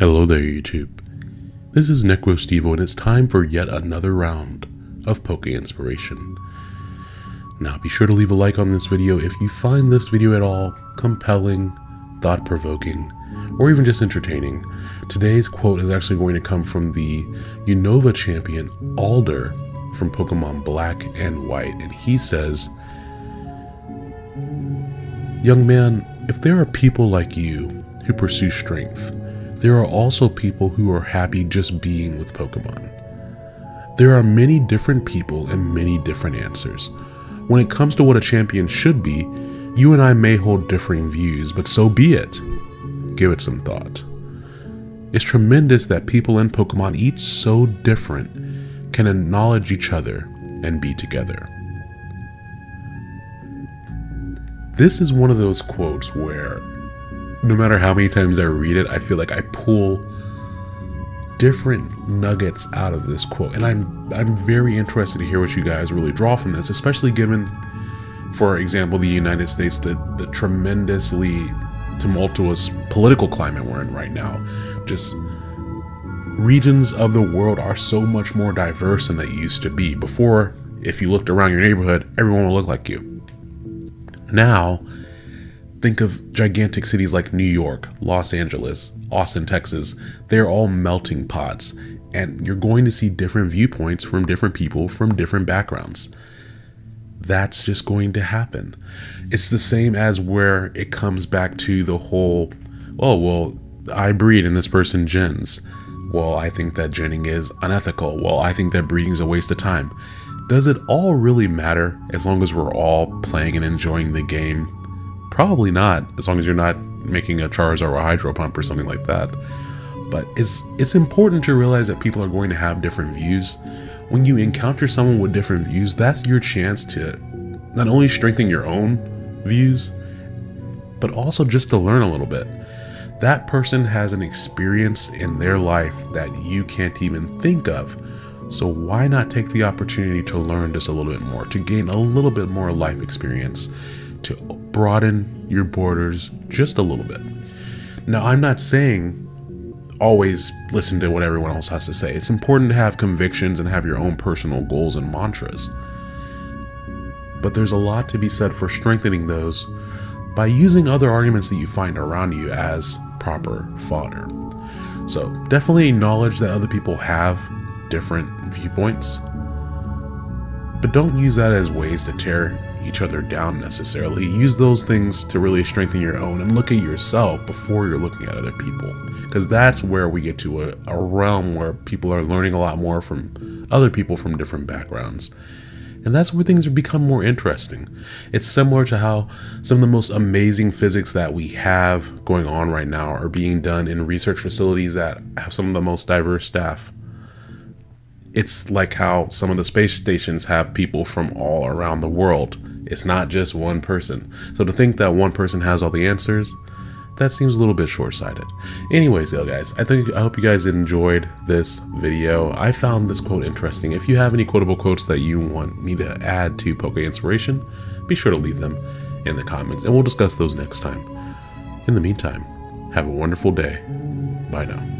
Hello there YouTube. This is NecroStevo and it's time for yet another round of Poke Inspiration. Now be sure to leave a like on this video if you find this video at all compelling, thought-provoking, or even just entertaining. Today's quote is actually going to come from the Unova champion Alder from Pokemon Black and White and he says, Young man, if there are people like you who pursue strength, there are also people who are happy just being with Pokemon. There are many different people and many different answers. When it comes to what a champion should be, you and I may hold differing views, but so be it. Give it some thought. It's tremendous that people in Pokemon, each so different, can acknowledge each other and be together. This is one of those quotes where no matter how many times I read it, I feel like I pull different nuggets out of this quote. And I'm I'm very interested to hear what you guys really draw from this, especially given, for example, the United States, the, the tremendously tumultuous political climate we're in right now. Just regions of the world are so much more diverse than they used to be. Before, if you looked around your neighborhood, everyone would look like you. Now, Think of gigantic cities like New York, Los Angeles, Austin, Texas. They're all melting pots, and you're going to see different viewpoints from different people from different backgrounds. That's just going to happen. It's the same as where it comes back to the whole, oh, well, I breed and this person gens. Well, I think that genning is unethical. Well, I think that breeding is a waste of time. Does it all really matter as long as we're all playing and enjoying the game Probably not, as long as you're not making a Charizard or a Hydro Pump or something like that. But it's it's important to realize that people are going to have different views. When you encounter someone with different views, that's your chance to not only strengthen your own views, but also just to learn a little bit. That person has an experience in their life that you can't even think of. So why not take the opportunity to learn just a little bit more, to gain a little bit more life experience, to broaden your borders just a little bit. Now, I'm not saying always listen to what everyone else has to say. It's important to have convictions and have your own personal goals and mantras. But there's a lot to be said for strengthening those by using other arguments that you find around you as proper fodder. So definitely acknowledge that other people have different viewpoints, but don't use that as ways to tear each other down necessarily. Use those things to really strengthen your own and look at yourself before you're looking at other people. Because that's where we get to a, a, realm where people are learning a lot more from other people from different backgrounds. And that's where things become more interesting. It's similar to how some of the most amazing physics that we have going on right now are being done in research facilities that have some of the most diverse staff it's like how some of the space stations have people from all around the world. It's not just one person. So to think that one person has all the answers, that seems a little bit short-sighted. Anyways, guys, I think I hope you guys enjoyed this video. I found this quote interesting. If you have any quotable quotes that you want me to add to Poke Inspiration, be sure to leave them in the comments, and we'll discuss those next time. In the meantime, have a wonderful day. Bye now.